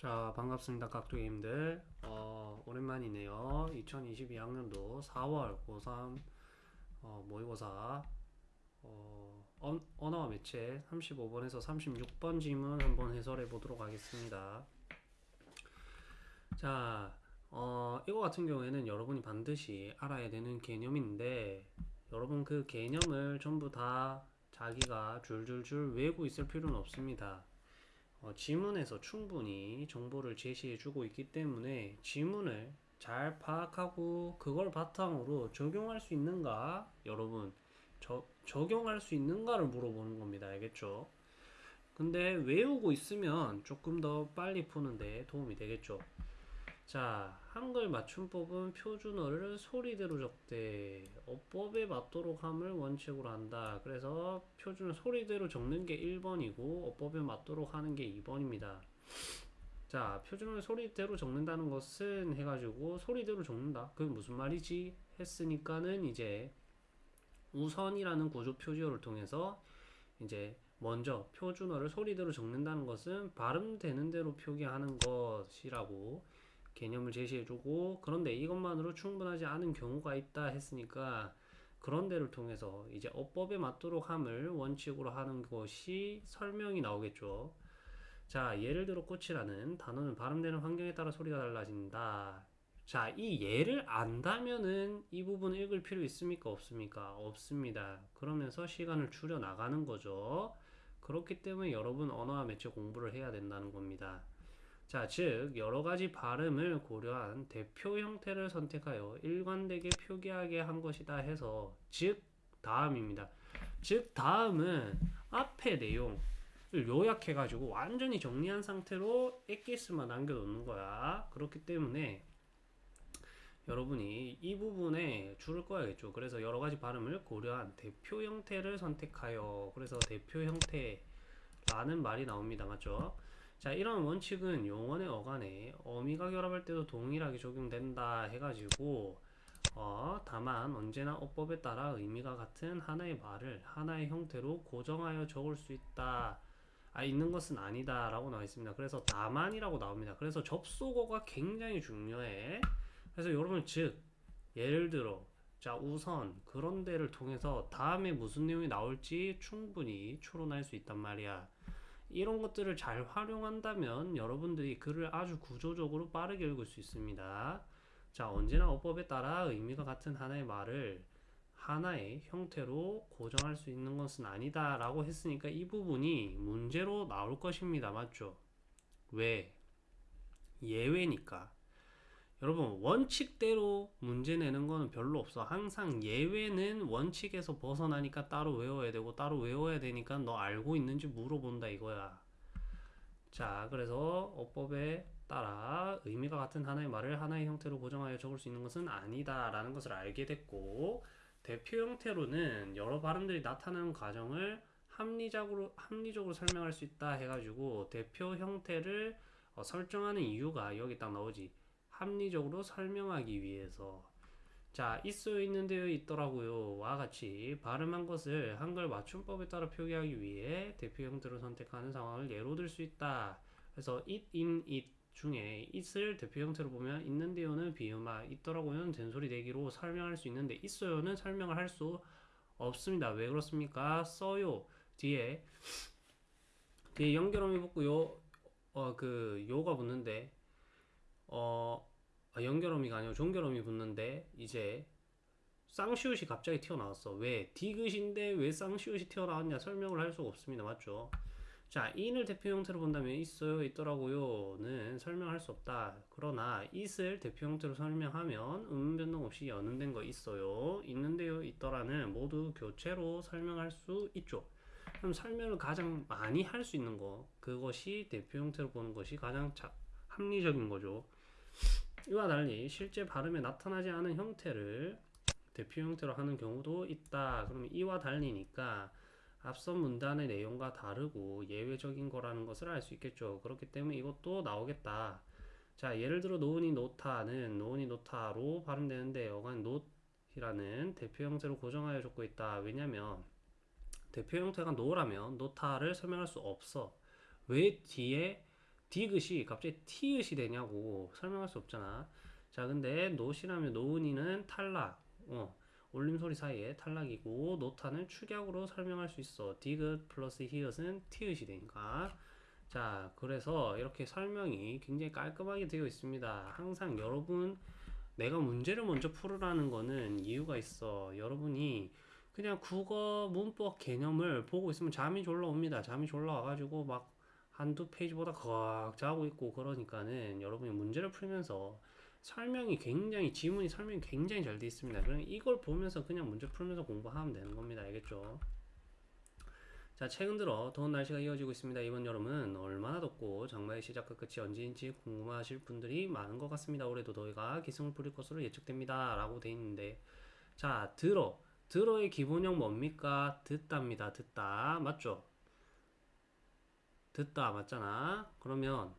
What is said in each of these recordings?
자 반갑습니다 깍두기님들. 어, 오랜만이네요. 2022학년도 4월 고3 어, 모의고사. 어, 언, 언어와 매체 35번에서 36번 지문 한번 해설해 보도록 하겠습니다. 자 어, 이거 같은 경우에는 여러분이 반드시 알아야 되는 개념인데 여러분 그 개념을 전부 다 자기가 줄줄줄 외우고 있을 필요는 없습니다 어, 지문에서 충분히 정보를 제시해 주고 있기 때문에 지문을 잘 파악하고 그걸 바탕으로 적용할 수 있는가? 여러분 저, 적용할 수 있는가를 물어보는 겁니다. 알겠죠? 근데 외우고 있으면 조금 더 빨리 푸는데 도움이 되겠죠 자, 한글 맞춤법은 표준어를 소리대로 적대. 어법에 맞도록 함을 원칙으로 한다. 그래서 표준어 소리대로 적는 게 1번이고 어법에 맞도록 하는 게 2번입니다. 자, 표준어를 소리대로 적는다는 것은 해가지고 소리대로 적는다. 그게 무슨 말이지? 했으니까는 이제 우선이라는 구조 표지어를 통해서 이제 먼저 표준어를 소리대로 적는다는 것은 발음되는 대로 표기하는 것이라고 개념을 제시해주고 그런데 이것만으로 충분하지 않은 경우가 있다 했으니까 그런 데를 통해서 이제 어법에 맞도록 함을 원칙으로 하는 것이 설명이 나오겠죠. 자, 예를 들어 꽃이라는 단어는 발음되는 환경에 따라 소리가 달라진다. 자, 이 예를 안다면은 이 부분 읽을 필요 있습니까? 없습니까? 없습니다. 그러면서 시간을 줄여 나가는 거죠. 그렇기 때문에 여러분 언어와 매체 공부를 해야 된다는 겁니다. 자, 즉 여러 가지 발음을 고려한 대표 형태를 선택하여 일관되게 표기하게 한 것이다 해서 즉 다음입니다. 즉 다음은 앞의 내용을 요약해 가지고 완전히 정리한 상태로 엑기스만 남겨 놓는 거야. 그렇기 때문에 여러분이 이 부분에 줄을 꺼야겠죠. 그래서 여러 가지 발음을 고려한 대표 형태를 선택하여 그래서 대표 형태라는 말이 나옵니다. 맞죠? 자 이런 원칙은 용언의 어간에 어미가 결합할 때도 동일하게 적용된다 해가지고 어, 다만 언제나 어법에 따라 의미가 같은 하나의 말을 하나의 형태로 고정하여 적을 수 있다. 아, 있는 것은 아니다 라고 나와 있습니다. 그래서 다만이라고 나옵니다. 그래서 접속어가 굉장히 중요해. 그래서 여러분 즉 예를 들어 자 우선 그런 데를 통해서 다음에 무슨 내용이 나올지 충분히 추론할 수 있단 말이야 이런 것들을 잘 활용한다면 여러분들이 글을 아주 구조적으로 빠르게 읽을 수 있습니다. 자, 언제나 어법에 따라 의미가 같은 하나의 말을 하나의 형태로 고정할 수 있는 것은 아니다 라고 했으니까 이 부분이 문제로 나올 것입니다. 맞죠? 왜? 예외니까. 여러분 원칙대로 문제 내는 거는 별로 없어. 항상 예외는 원칙에서 벗어나니까 따로 외워야 되고 따로 외워야 되니까 너 알고 있는지 물어본다 이거야. 자 그래서 어법에 따라 의미가 같은 하나의 말을 하나의 형태로 고정하여 적을 수 있는 것은 아니다 라는 것을 알게 됐고 대표 형태로는 여러 발음들이 나타나는 과정을 합리적으로 합리적으로 설명할 수 있다 해가지고 대표 형태를 어, 설정하는 이유가 여기 딱 나오지 합리적으로 설명하기 위해서. 자 있어 있는데요 있더라고요. 와 같이 발음한 것을 한글 맞춤법에 따라 표기하기 위해 대표 형태로 선택하는 상황을 예로 들 수 있다. 그래서 it, in, it 중에 it을 대표 형태로 보면 있는데요는 비음화 있더라고요는 된소리 대기로 설명할 수 있는데 있어요는 설명을 할 수 없습니다. 왜 그렇습니까? 써요. 뒤에 뒤에 연결음이 붙고요. 어 그 요가 붙는데 어 아, 연결어미가 아니고 종결어미 붙는데 이제 쌍시옷이 갑자기 튀어나왔어. 왜? 디귿인데 왜 쌍시옷이 튀어나왔냐 설명을 할 수가 없습니다. 맞죠? 자 in을 대표 형태로 본다면 있어요 있더라고요는 설명할 수 없다. 그러나 it을 대표 형태로 설명하면 음 변동 없이 연음된 거 있어요. 있는데요 있더라는 모두 교체로 설명할 수 있죠. 그럼 설명을 가장 많이 할 수 있는 거 그것이 대표 형태로 보는 것이 가장 자, 합리적인 거죠 이와 달리 실제 발음에 나타나지 않은 형태를 대표 형태로 하는 경우도 있다. 그러면 이와 달리니까 앞선 문단의 내용과 다르고 예외적인 거라는 것을 알 수 있겠죠. 그렇기 때문에 이것도 나오겠다. 자, 예를 들어 놓으니 놓다는 노으니 노타로 발음되는데 어간 놓이라는 대표 형태로 고정하여 적고 있다. 왜냐면 대표 형태가 노라면 노타를 설명할 수 없어. 왜 뒤에 디귿이 갑자기 티읕이 되냐고 설명할 수 없잖아. 자, 근데 놓이라면 노으니는 탈락. 어, 올림소리 사이에 탈락이고 노타는 축약으로 설명할 수 있어. 디귿 플러스 히읗은 티읕이 되니까. 자, 그래서 이렇게 설명이 굉장히 깔끔하게 되어 있습니다. 항상 여러분 내가 문제를 먼저 풀으라는 거는 이유가 있어. 여러분이 그냥 국어 문법 개념을 보고 있으면 잠이 졸라 옵니다. 잠이 졸라 와가지고 막 한두 페이지보다 꽉 자고 있고 그러니까는 여러분이 문제를 풀면서 설명이 굉장히 지문이 설명이 굉장히 잘 돼 있습니다. 그럼 이걸 보면서 그냥 문제 풀면서 공부하면 되는 겁니다. 알겠죠? 자, 최근 들어 더운 날씨가 이어지고 있습니다. 이번 여름은 얼마나 덥고 장마의 시작과 끝이 언제인지 궁금하실 분들이 많은 것 같습니다. 올해도 더위가 기승을 부릴 것으로 예측됩니다. 라고 돼 있는데 자, 들어. 들어의 기본형 뭡니까? 듣다입니다. 듣다. 맞죠? 듣다 맞잖아. 그러면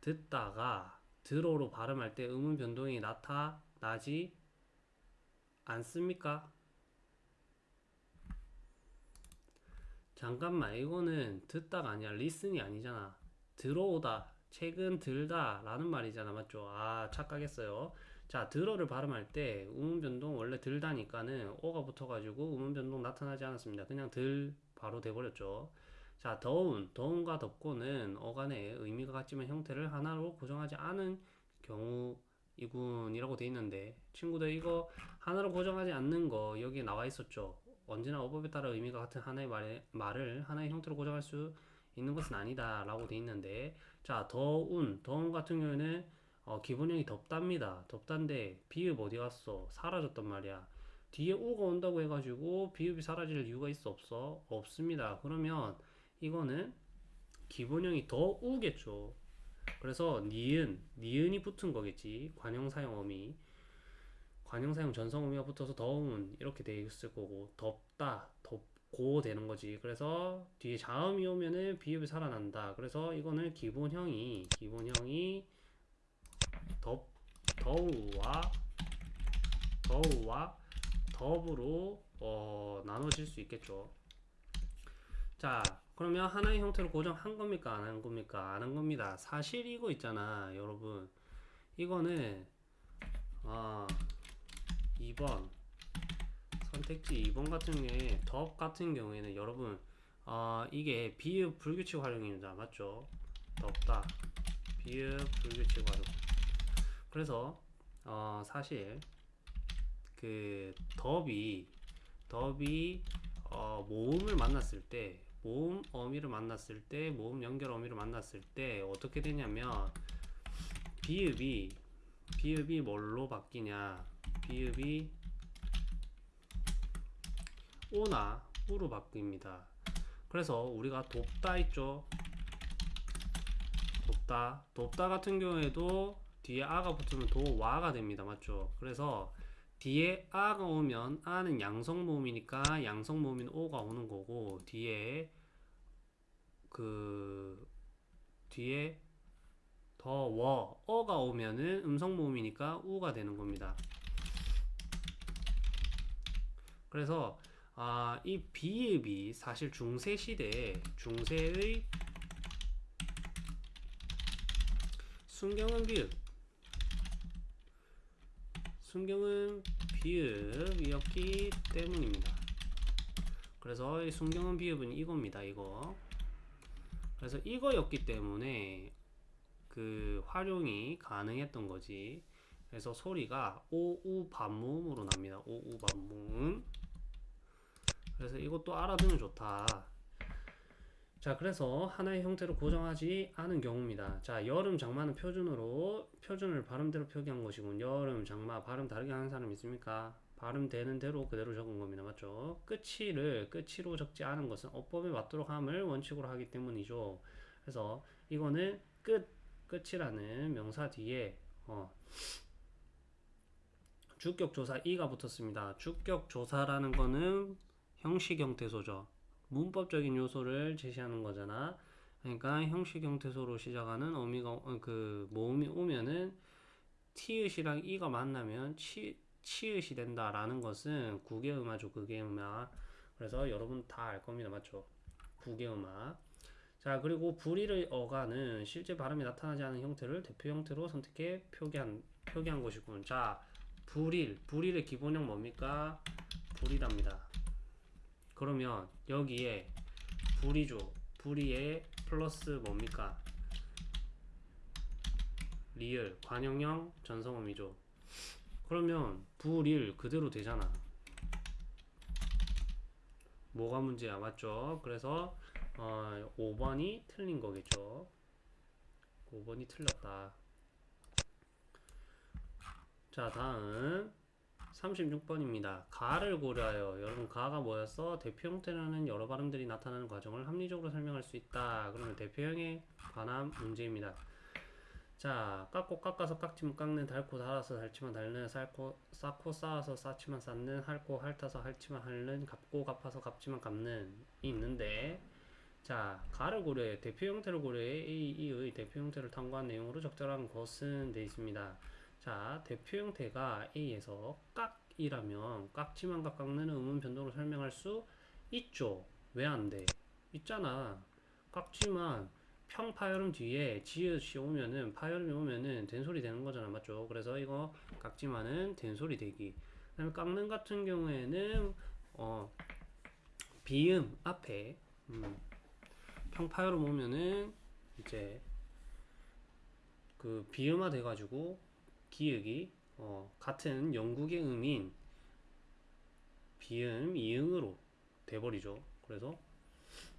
듣다가 들어로 발음할 때 음운 변동이 나타나지 않습니까? 잠깐만 이거는 듣다가 아니야. 리슨이 아니잖아. 들어오다 책은 들다 라는 말이잖아. 맞죠? 아 착각했어요. 자 들어를 발음할 때 음운 변동 원래 들다니까는 오가 붙어가지고 음운 변동 나타나지 않았습니다. 그냥 들 바로 돼버렸죠 자 더운 더운과 덥고는 어간에 의미가 같지만 형태를 하나로 고정하지 않은 경우이군이라고 돼 있는데 친구들 이거 하나로 고정하지 않는 거 여기 나와 있었죠. 언제나 어법에 따라 의미가 같은 하나의 말에, 말을 하나의 형태로 고정할 수 있는 것은 아니다 라고 돼 있는데 자 더운 더운 같은 경우에는 어, 기본형이 덥답니다. 덥단데 비읍 어디 갔어? 사라졌단 말이야. 뒤에 우가 온다고 해가지고 비읍이 사라질 이유가 있어 없어? 없습니다. 그러면 이거는 기본형이 더 우겠죠. 그래서 니은 니은이 붙은 거겠지. 관형사용 어미. 관형사용 전성어미가 붙어서 더운 이렇게 돼 있을 거고. 덥다 덥고 되는 거지. 그래서 뒤에 자음이 오면은 비읍이 살아난다. 그래서 이거는 기본형이 기본형이 덥 더우와 더우와 덥으로 어, 나눠질 수 있겠죠. 자 그러면 하나의 형태로 고정한 겁니까? 안 한 겁니까? 안 한 겁니다. 사실 이거 있잖아 여러분. 이거는 아 2번 선택지 2번 같은 경우에 덥 같은 경우에는 여러분 어, 이게 비읍 불규칙 활용입니다. 맞죠? 덥다. 비읍 불규칙 활용. 그래서 어, 사실 그 덥이 덥이 어, 모음을 만났을 때 모음 어미를 만났을 때 모음 연결 어미를 만났을 때 어떻게 되냐면 비읍이 비읍이 뭘로 바뀌냐 비읍이 오나 우로 바뀝니다. 그래서 우리가 돕다 있죠. 돕다. 돕다 같은 경우에도 뒤에 아가 붙으면 도와가 됩니다. 맞죠? 그래서 뒤에 아가 오면 아는 양성 모음이니까 양성 모음인 오가 오는 거고 뒤에 그 뒤에 더워 어가 오면은 음성 모음이니까 우가 되는 겁니다. 그래서 아, 이 비읍이 사실 중세 시대 중세의 순경은 비읍 순경은 비읍이었기 때문입니다. 그래서 이 순경은 비읍은 이겁니다. 이거 그래서 이거였기 때문에 그 활용이 가능했던 거지. 그래서 소리가 오우 반무음으로 납니다. 오우 반무음. 그래서 이것도 알아두면 좋다. 자, 그래서 하나의 형태로 고정하지 않은 경우입니다. 자, 여름, 장마는 표준으로 표준을 발음대로 표기한 것이군. 여름, 장마 발음 다르게 하는 사람 있습니까? 발음 되는 대로 그대로 적은 겁니다. 맞죠? 끝이를 끝이로 적지 않은 것은 어법에 맞도록 함을 원칙으로 하기 때문이죠. 그래서 이거는 끝, 끝이라는 명사 뒤에 어, 주격조사 이가 붙었습니다. 주격조사라는 거는 형식 형태소죠. 문법적인 요소를 제시하는 거잖아. 그러니까 형식 형태소로 시작하는 어미가 어, 그 모음이 오면은 티읕이랑 이가 만나면 치 치읕이 된다라는 것은 국외음화죠. 국외음화. 그래서 여러분 다 알 겁니다. 맞죠? 국외음화. 자, 그리고 불의의 어가는 실제 발음이 나타나지 않은 형태를 대표 형태로 선택해 표기한, 표기한 것이군. 자, 불일, 불일의 기본형 뭡니까? 불이랍니다. 그러면 여기에 불이죠. 불이에 플러스 뭡니까? 리을, 관형형, 전성음이죠. 그러면 불일 그대로 되잖아. 뭐가 문제야? 맞죠? 그래서 어, 5번이 틀린 거겠죠. 5번이 틀렸다. 자, 다음 36번입니다. 가를 고려하여 여러분 가가 뭐였어? 대표 형태라는 여러 발음들이 나타나는 과정을 합리적으로 설명할 수 있다. 그러면 대표형에 관한 문제입니다. 자, 깎고 깎아서 깎지만 깎는, 달고 달아서 달지만 달는, 쌓고 쌓고 쌓아서 쌓지만 쌓는, 핥고 핥아서 핥지만 핥는, 갚고 갚아서 갚지만 갚는 이 있는데 자, 가를 고려해 대표 형태를 고려해 A, E의 대표 형태를 탐구한 내용으로 적절한 것은 돼 있습니다. 자, 대표 형태가 A에서 깍이라면 깍지만 각 깎는 의문 변동으로 설명할 수 있죠. 왜 안 돼? 있잖아. 깍지만 평파열음 뒤에 지읒이 오면은 파열음이 오면은 된소리 되는 거잖아. 맞죠? 그래서 이거 깍지만은 된소리 되기. 그다음에 깎는 같은 경우에는 어 비음 앞에 음, 평파열음 오면은 이제 그 비음화 돼가지고 기역이 어, 같은 영국의 음인 비음 이응으로 돼버리죠. 그래서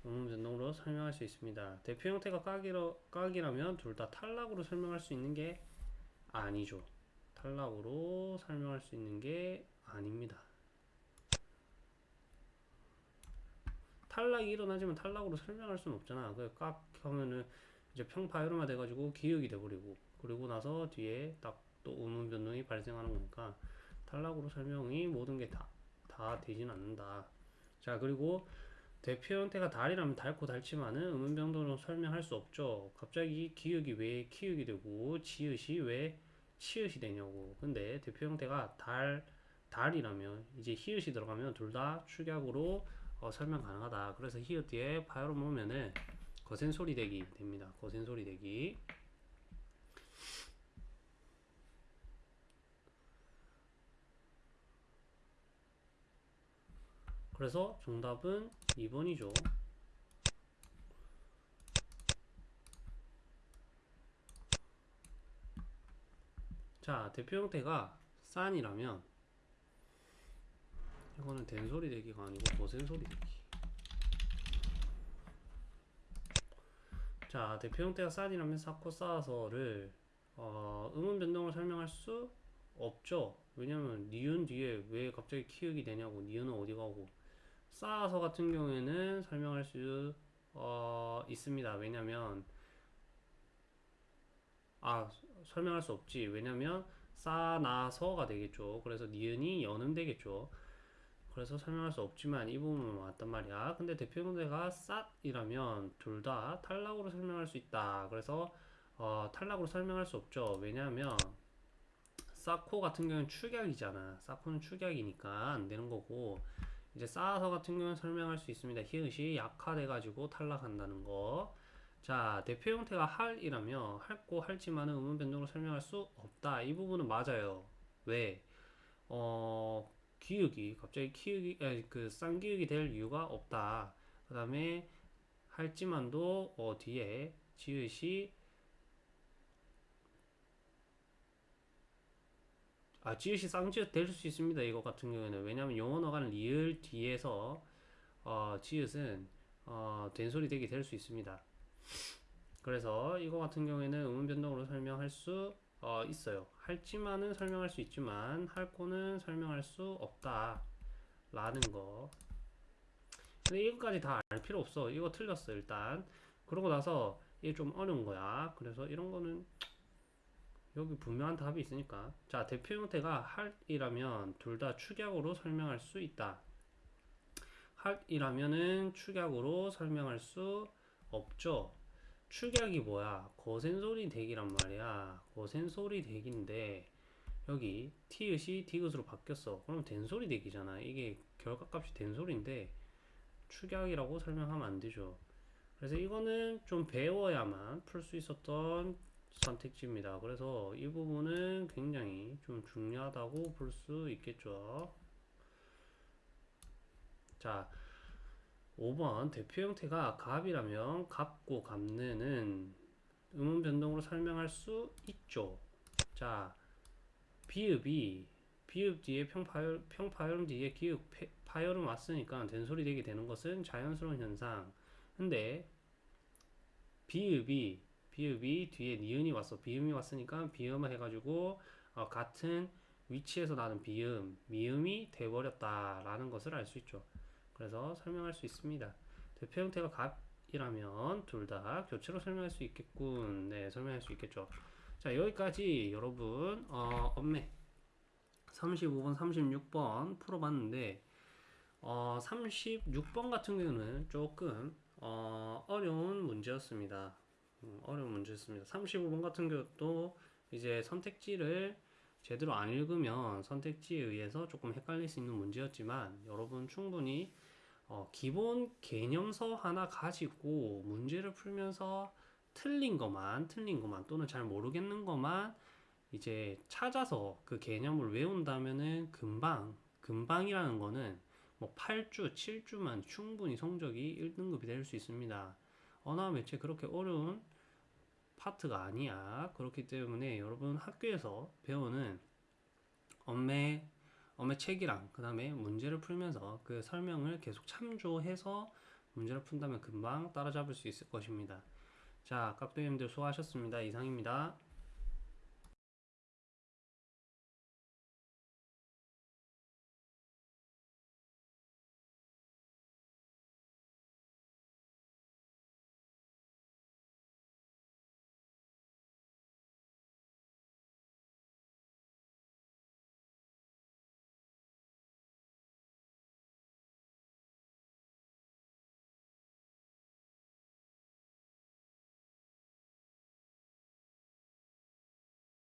음음 변동으로 설명할 수 있습니다. 대표 형태가 깍이라, 깍이라면 둘 다 탈락으로 설명할 수 있는 게 아니죠. 탈락으로 설명할 수 있는 게 아닙니다. 탈락이 일어나지만 탈락으로 설명할 수는 없잖아. 그깍 하면은 이제 평파열음화 돼가지고 기역이 돼버리고 그리고 나서 뒤에 딱 또 음운 변동이 발생하는 거니까 탈락으로 설명이 모든 게 다 다 되진 않는다. 자 그리고 대표 형태가 달이라면 달고 달지만은 음운 변동으로 설명할 수 없죠. 갑자기 기역이 왜 키읔이 되고 지읒이 왜 치읒이 되냐고. 근데 대표 형태가 달 달이라면 이제 히읗이 들어가면 둘 다 축약으로 어, 설명 가능하다. 그래서 히읗 뒤에 파열음 오면은 거센 소리 대기 됩니다. 거센 소리 대기. 그래서 정답은 2번이죠. 자, 대표 형태가 싼이라면 이거는 된소리 대기가 아니고 거센 소리 대기. 자, 대표 형태가 싼이라면 쌓고 쌓아서를 어, 음운 변동을 설명할 수 없죠. 왜냐면 니은 뒤에 왜 갑자기 키읔이 되냐고 니은은 어디 가고 쌓아서 같은 경우에는 설명할 수 어, 있습니다. 왜냐면 아 설명할 수 없지. 왜냐면 쌓아나서가 되겠죠. 그래서 니은이 연음 되겠죠. 그래서 설명할 수 없지만 이 부분은 맞단 말이야. 근데 대표 형태가 쌌이라면 둘 다 탈락으로 설명할 수 있다. 그래서 어, 탈락으로 설명할 수 없죠. 왜냐하면 쌓고 같은 경우는 축약이잖아. 쌓고는 축약이니까 안 되는 거고 이제 쌓아서 같은 경우는 설명할 수 있습니다. 히읗이 약화돼가지고 탈락한다는 거. 자, 대표 형태가 할이라며 할고 할지만은 의문 변동으로 설명할 수 없다. 이 부분은 맞아요. 왜? 어, 기역이 갑자기 키읔이 아니, 그 쌍기역이 될 이유가 없다. 그 다음에 할지만도 어, 뒤에 지읒이 아, 지읒이 쌍지읒 될 수 있습니다. 이거 같은 경우에는 왜냐하면 영어어간 리을 뒤에서 어, 지읒은 어, 된소리 되게 될 수 있습니다. 그래서 이거 같은 경우에는 음운 변동으로 설명할 수 어, 있어요. 할지만은 설명할 수 있지만 할코는 설명할 수 없다. 라는 거. 근데 이거까지 다 알 필요 없어. 이거 틀렸어, 일단. 그러고 나서 이게 좀 어려운 거야. 그래서 이런 거는 여기 분명한 답이 있으니까. 자, 대표 형태가 할이라면 둘 다 축약으로 설명할 수 있다. 할이라면은 축약으로 설명할 수 없죠. 축약이 뭐야? 거센소리 대기란 말이야. 거센소리 대기인데 여기 티읕이 디귿으로 바뀌었어. 그럼 된소리 대기잖아. 이게 결과값이 된소리인데 축약이라고 설명하면 안 되죠. 그래서 이거는 좀 배워야만 풀 수 있었던 선택지입니다. 그래서 이 부분은 굉장히 좀 중요하다고 볼 수 있겠죠. 자, 5번 대표 형태가 갑이라면 갑고 갑느는 음운 변동으로 설명할 수 있죠. 자, 비읍이 비읍 뒤에 평파열, 평파열음 뒤에 기읍 폐- 파열음 왔으니까 된소리 되게 되는 것은 자연스러운 현상. 근데 비읍이 비읍이 뒤에 니은이 왔어. 비음이 왔으니까 비음을 해가지고 어, 같은 위치에서 나는 비음, 미음이 돼버렸다 라는 것을 알 수 있죠. 그래서 설명할 수 있습니다. 대표 형태가 갑이라면 둘 다 교체로 설명할 수 있겠군. 네, 설명할 수 있겠죠. 자, 여기까지 여러분 어, 엄매 35번, 36번 풀어봤는데 어, 36번 같은 경우는 조금 어, 어려운 문제였습니다. 음, 어려운 문제였습니다. 35번 같은 경우도 이제 선택지를 제대로 안 읽으면 선택지에 의해서 조금 헷갈릴 수 있는 문제였지만 여러분 충분히 어, 기본 개념서 하나 가지고 문제를 풀면서 틀린 것만, 틀린 것만 또는 잘 모르겠는 것만 이제 찾아서 그 개념을 외운다면은 금방, 금방이라는 거는 뭐 8주, 7주만 충분히 성적이 1등급이 될 수 있습니다. 언어 매체 그렇게 어려운 파트가 아니야. 그렇기 때문에 여러분 학교에서 배우는 엄매, 엄매 책이랑 그 다음에 문제를 풀면서 그 설명을 계속 참조해서 문제를 푼다면 금방 따라잡을 수 있을 것입니다. 자, 깍두기님들 수고하셨습니다. 이상입니다.